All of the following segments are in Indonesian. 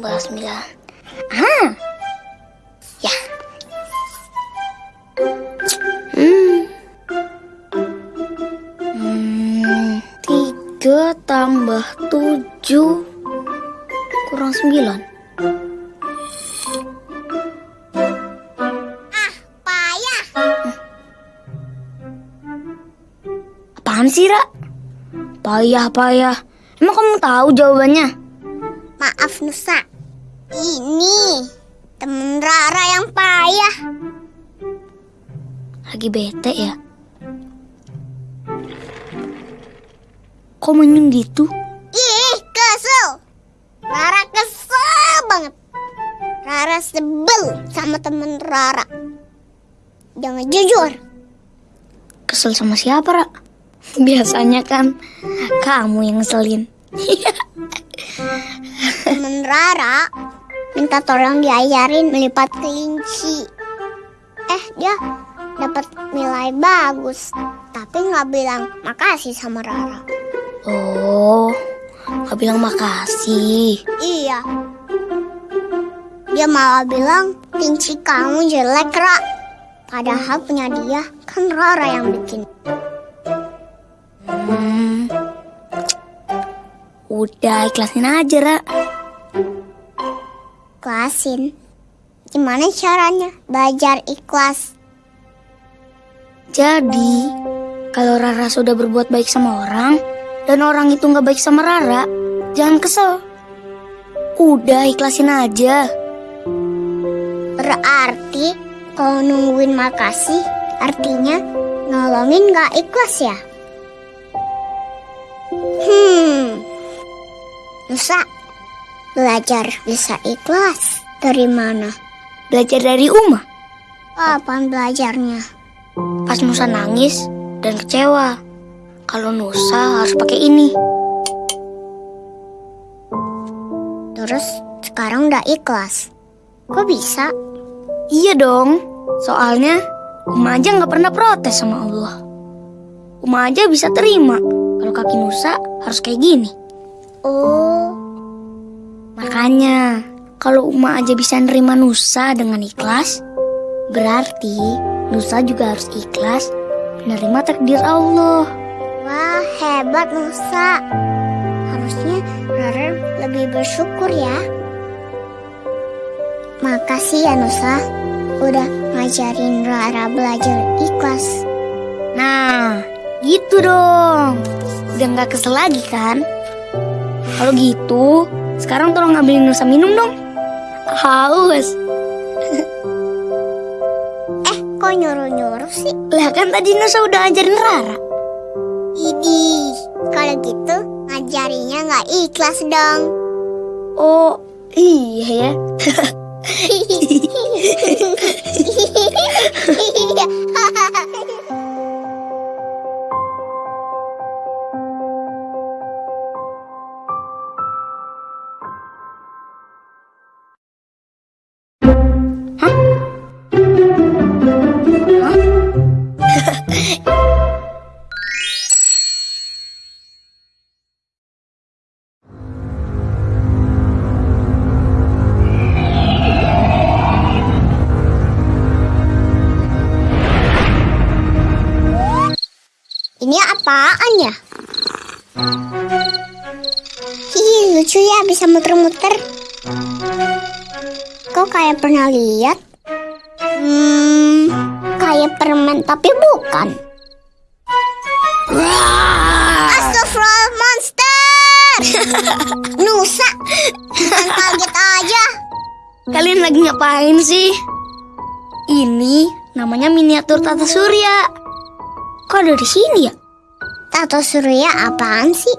Tiga tambah sembilan. Ah, ya. Hmm. Hmm, tiga tambah tujuh kurang sembilan. Payah. Apaan sih, Ra? Payah, payah. Emang kamu tahu jawabannya? Maaf Nusa. Ini temen Rara yang payah. Lagi bete ya? Kok menyung gitu? Ih, kesel. Rara kesel banget. Rara sebel sama temen Rara. Jangan jujur. Kesel sama siapa, Ra? Biasanya kan kamu yang ngeselin. Temen Rara minta tolong diajarin melipat kelinci. Eh, dia dapat nilai bagus. Tapi nggak bilang makasih sama Rara. Oh, nggak bilang makasih. Iya. Dia malah bilang kelinci kamu jelek, Ra. Padahal punya dia kan Rara yang bikin. Hmm. Udah ikhlasin aja, Ra. Ikhlasin. Gimana caranya belajar ikhlas? Jadi, kalau Rara sudah berbuat baik sama orang, dan orang itu nggak baik sama Rara, jangan kesel. Udah ikhlasin aja. Berarti kalau nungguin makasih artinya nolongin gak ikhlas ya? Hmm. Nusa, belajar bisa ikhlas dari mana? Belajar dari Uma. Kapan belajarnya? Pas Nusa nangis dan kecewa. Kalau Nusa harus pakai ini. Terus sekarang udah ikhlas. Kok bisa? Iya dong. Soalnya Uma aja nggak pernah protes sama Allah. Uma aja bisa terima kalau kaki Nusa harus kayak gini. Oh, Makanya kalau Uma aja bisa nerima Nusa dengan ikhlas, berarti Nusa juga harus ikhlas menerima takdir Allah. wah hebat Nusa. Harusnya Rara lebih bersyukur ya. Makasih ya Nusa, udah ngajarin Rara belajar ikhlas. Nah, gitu dong. Udah nggak kesel lagi kan? Kalau gitu, sekarang tolong ngambilin Nusa minum dong. Haus. Eh, kok nyuruh-nyuruh sih? Lah kan tadi Nusa udah ajarin Rara. Idi, kalau gitu ngajarinya nggak ikhlas dong. Oh, iya ya. Ini apaan ya? Hihi, lucu ya bisa muter-muter. Kok kayak pernah lihat? Hmm, kayak permen tapi bukan. Astagfirullah monster! Nusa, kaget aja. Kalian lagi ngapain sih? Ini namanya miniatur tata surya. Kok ada di sini ya? Tato surya apaan sih?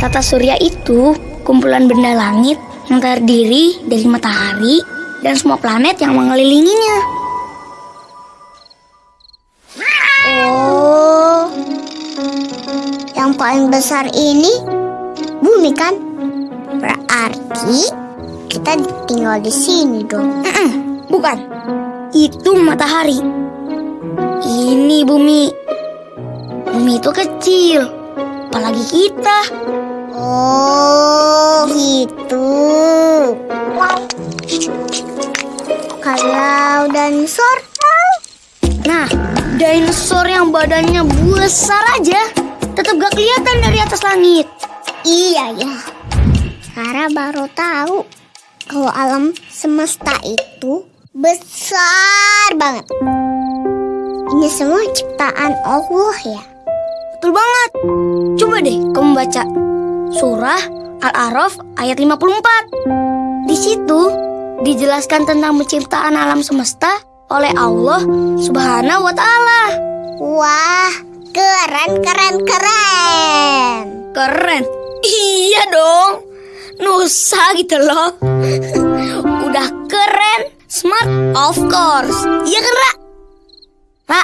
Tata surya itu kumpulan benda langit yang terdiri dari matahari dan semua planet yang mengelilinginya. Oh, yang paling besar ini bumi kan? Berarti kita tinggal di sini dong. Bukan, itu matahari. Ini bumi. Bumi itu kecil, apalagi kita. Oh, gitu. Kalau dinosaur, Nah, dinosaur yang badannya besar aja tetap gak kelihatan dari atas langit. iya ya. Rara baru tahu kalau alam semesta itu besar banget. Ini semua ciptaan Allah ya. Betul banget. Coba deh kamu baca surah Al-A'raf ayat 54. Di situ dijelaskan tentang penciptaan alam semesta oleh Allah Subhanahu wa taala. Wah, keren, keren, keren. Keren. Iya dong. Nusa gitu loh. Udah keren, smart, of course. Iya kan, Ra? Ra,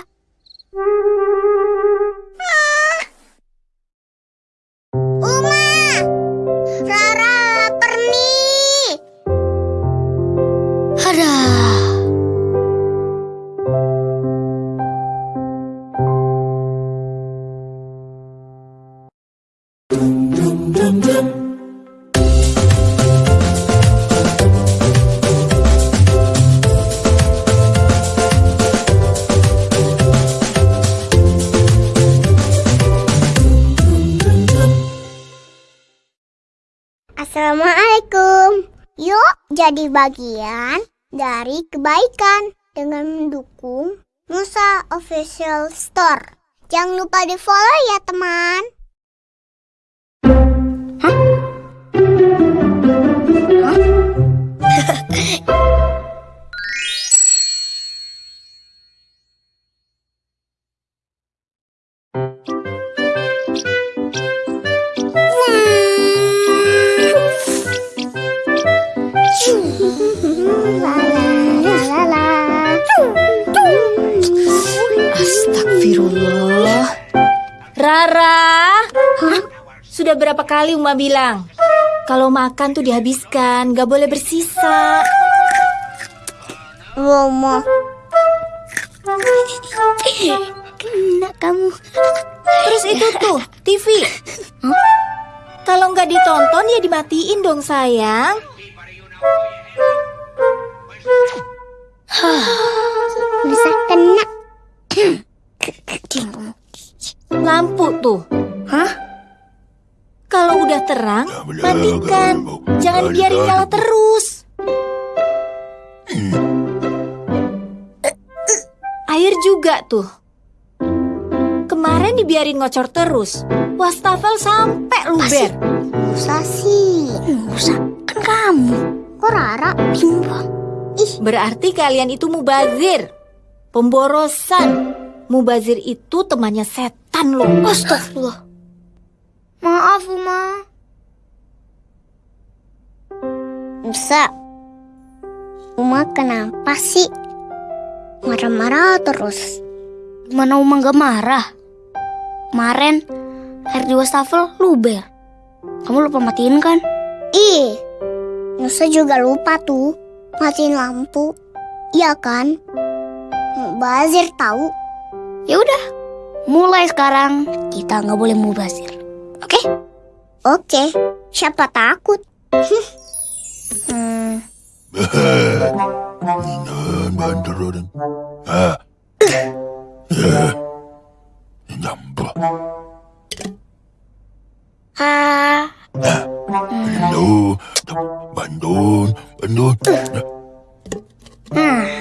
jadi bagian dari kebaikan dengan mendukung Nusa Official Store. Jangan lupa di follow ya teman. La berapa kali Uma bilang? Kalau makan tuh dihabiskan, gak boleh bersisa. Romo. Kena kamu. Terus itu tuh, TV. Kalau nggak ditonton ya dimatiin dong sayang. Bisa kena. Lampu tuh. Hah? Kalau udah terang, matikan. Jangan biarin nyala terus. Air juga tuh. Kemarin dibiarin ngocor terus. Wastafel sampai luber. Musa sih. Nusa, kan kamu. Kok Rara? Bimbang. Berarti kalian itu mubazir. Pemborosan. Mubazir itu temannya setan loh. Astagfirullah. Maaf, Uma. Musa. Uma kenapa sih? Marah-marah terus. Gimana Uma gak marah? Kemarin air di wastafel luber. Kamu lupa matiin kan? Ih, Nusa juga lupa tuh matiin lampu. Iya kan? Bazir tahu. Ya udah, mulai sekarang kita nggak boleh mubazir. Oke? Oke, siapa takut? Hmm. Ah. Ya. Nyambah. ah, Bandu. Bandun. Bandun. ah,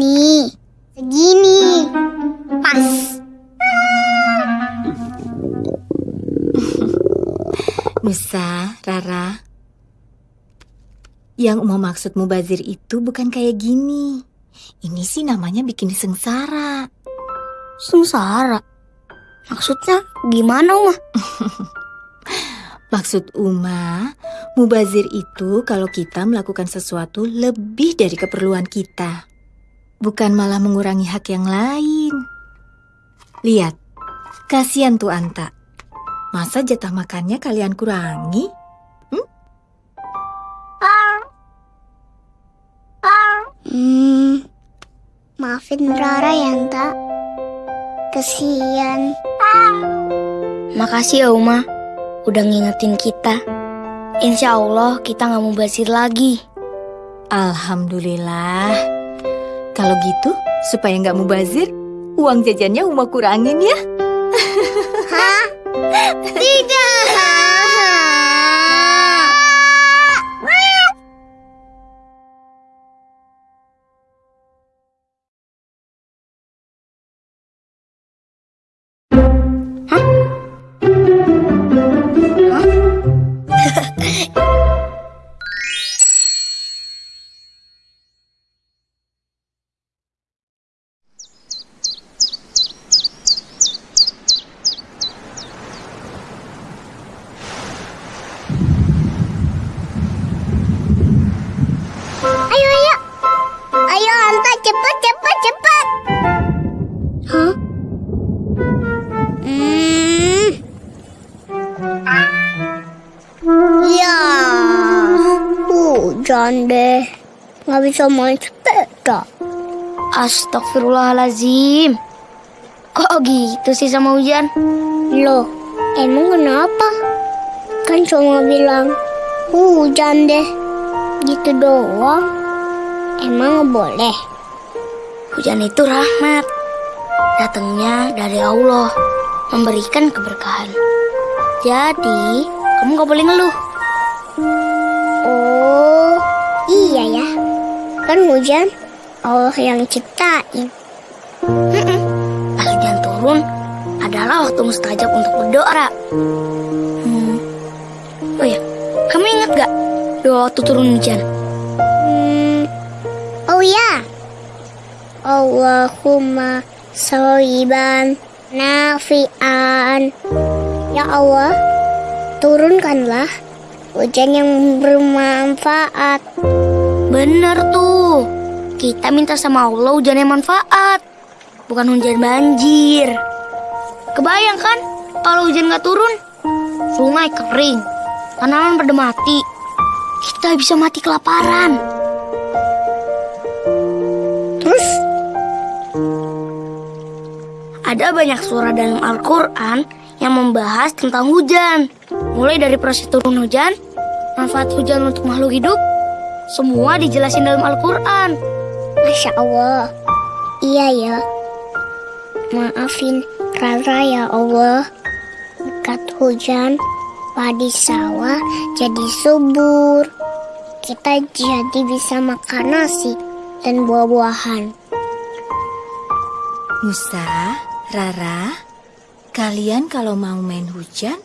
Nih, segini. Pas. Musa, Rara. Yang Uma maksud mubazir itu bukan kayak gini. Ini sih namanya bikin sengsara. Sengsara. Maksudnya gimana, Uma? Maksud Uma, mubazir itu kalau kita melakukan sesuatu lebih dari keperluan kita. Bukan malah mengurangi hak yang lain. Lihat, kasihan tuh Anta. Masa jatah makannya kalian kurangi? Hmm, maafin Rara ya, Anta. Kesian. Makasih ya, Uma. Udah ngingetin kita. Insya Allah kita nggak mau basir lagi. Alhamdulillah. Kalau gitu, supaya nggak mubazir, uang jajannya Uma kurangin ya. Ayo, hujan deh. Nggak bisa main sepeda. Astagfirullahalazim. Kok gitu sih sama hujan? Loh, emang kenapa? Kan cuma bilang hujan deh. Gitu doang. Emang nggak boleh? Hujan itu rahmat. Datangnya dari Allah. Memberikan keberkahan. Jadi, kamu gak boleh ngeluh. Oh, iya ya. Kan hujan Allah yang ciptain. Pas hujan turun, adalah waktu mustajab untuk berdoa. Hmm. Oh ya, kamu ingat gak doa waktu turun hujan? Hmm. Oh ya. Allahumma soiban nafian. Ya Allah, turunkanlah hujan yang bermanfaat. Bener tuh. Kita minta sama Allah hujan yang manfaat. Bukan hujan banjir. Kebayang kan kalau hujan gak turun? Sungai kering. Tanaman pada mati. Kita bisa mati kelaparan. Terus Ada banyak surah dalam Al-Quran yang membahas tentang hujan. Mulai dari proses turun hujan, manfaat hujan untuk makhluk hidup, semua dijelasin dalam Al-Quran. Masya Allah. Iya ya. Maafin Rara ya Allah. Dekat hujan, padi sawah jadi subur. Kita jadi bisa makan nasi dan buah-buahan. Musa, Rara, kalian kalau mau main hujan,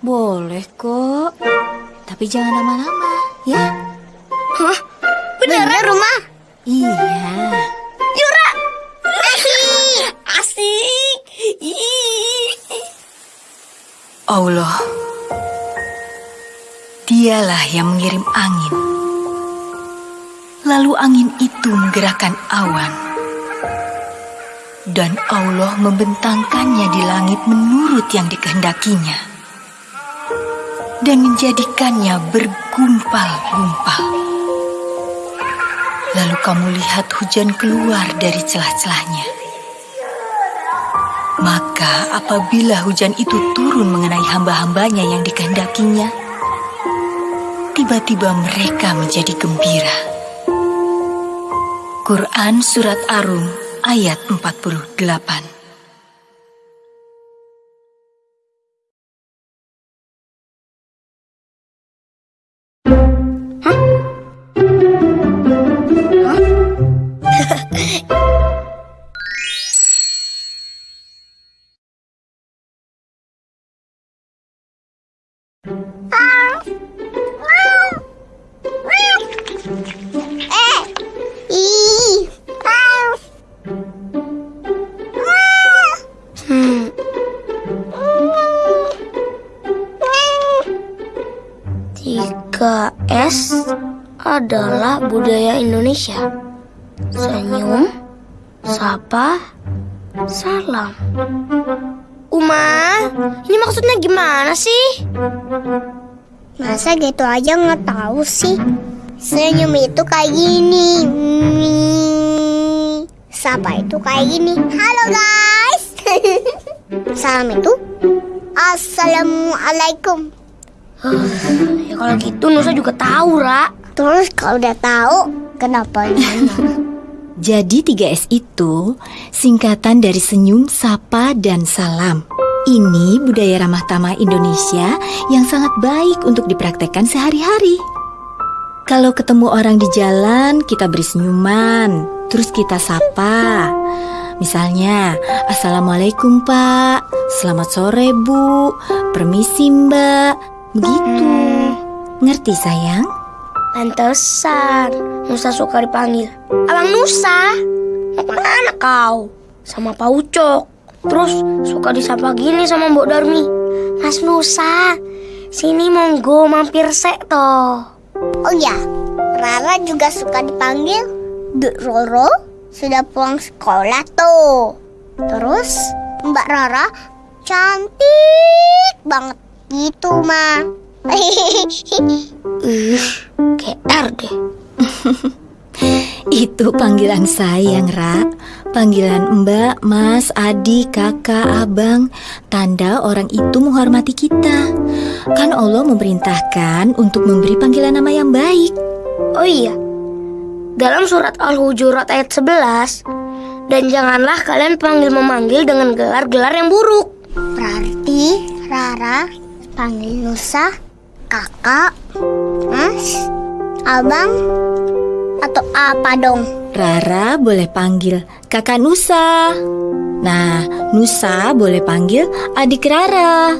boleh kok. Tapi jangan lama-lama, ya? Beneran rumah? Iya. Asik! Allah, dialah yang mengirim angin. Lalu angin itu menggerakkan awan. Dan Allah membentangkannya di langit menurut yang dikehendakinya. Dan menjadikannya bergumpal-gumpal. Lalu kamu lihat hujan keluar dari celah-celahnya. Maka apabila hujan itu turun mengenai hamba-hambanya yang dikehendakinya, tiba-tiba mereka menjadi gembira. Quran Surat Arum ayat 48 adalah budaya Indonesia. Senyum, sapa, salam. Uma, ini maksudnya gimana sih? Masa gitu aja nggak tahu sih? Senyum itu kayak gini. Sapa itu kayak gini. Halo guys. Salam itu Assalamualaikum. Ya kalau gitu Nusa juga tahu, Ra. Terus kalau udah tahu kenapa nanya? Jadi 3S itu singkatan dari senyum, sapa, dan salam. Ini budaya ramah tamah Indonesia yang sangat baik untuk dipraktekkan sehari-hari. Kalau ketemu orang di jalan, kita beri senyuman, terus kita sapa. Misalnya, Assalamualaikum Pak, selamat sore Bu, permisi Mbak, begitu. Ngerti sayang? Pantesan Nusa suka dipanggil. Abang Nusa? Mau ke mana kau? Sama Pak Ucok. Terus suka disapa gini sama Mbok Darmi. Mas Nusa Sini monggo mampir sek toh. Oh ya, Rara juga suka dipanggil. Dek Roro sudah pulang sekolah tuh. Terus Mbak Rara cantik banget. Gitu, Ma. Ih, GR deh Itu panggilan sayang, Ra. Panggilan Mbak, Mas, Adik, Kakak, Abang, tanda orang itu menghormati kita. Kan Allah memerintahkan untuk memberi panggilan nama yang baik. Oh iya Dalam surat Al-Hujurat ayat 11 Dan janganlah kalian panggil memanggil dengan gelar-gelar yang buruk Berarti Rara panggil Nusa, Kakak, Mas, Abang, atau apa dong? Rara boleh panggil Kakak Nusa. Nah, Nusa boleh panggil adik Rara.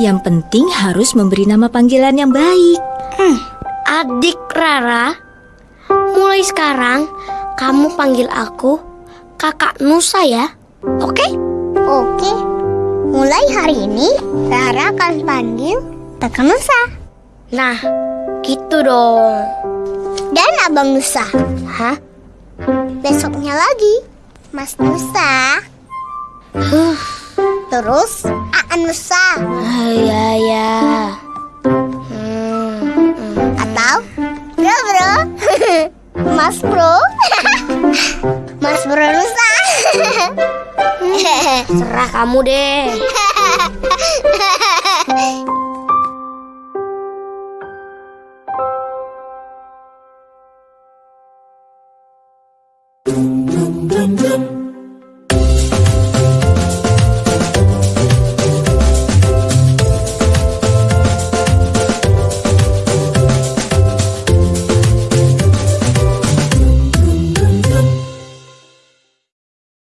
Yang penting harus memberi nama panggilan yang baik. Adik Rara, mulai sekarang kamu panggil aku kakak Nusa ya. Oke? Oke, mulai hari ini Rara akan panggil Kakak Nusa Nah, gitu dong. dan Abang Nusa. Hah? Besoknya lagi, Mas Nusa. Terus Aan Nusa Ah, Ya ya. Hmm, hmm. atau Bro Bro. Mas Bro. Mas Bro Nusa. Serah kamu deh.